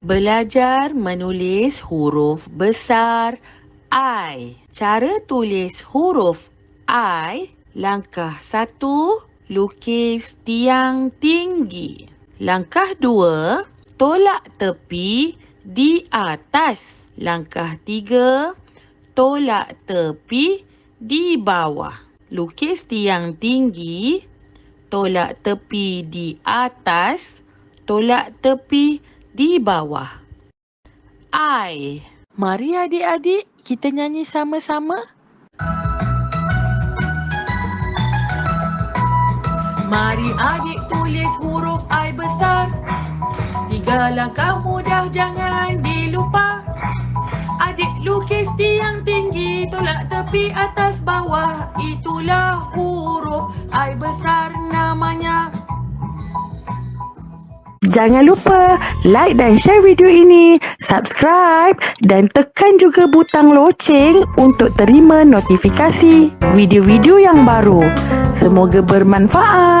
Belajar menulis huruf besar I. Cara tulis huruf I. Langkah satu, lukis tiang tinggi. Langkah dua, tolak tepi di atas. Langkah tiga, tolak tepi di bawah. Lukis tiang tinggi, tolak tepi di atas, tolak tepi di bawah. I. Mari adik-adik kita nyanyi sama-sama. Mari adik tulis huruf I besar. Tiga langkah mudah jangan dilupa. Adik lukis tiang tinggi, tolak tepi atas bawah. Itulah huruf Jangan lupa like dan share video ini, subscribe dan tekan juga butang loceng untuk terima notifikasi video-video yang baru. Semoga bermanfaat.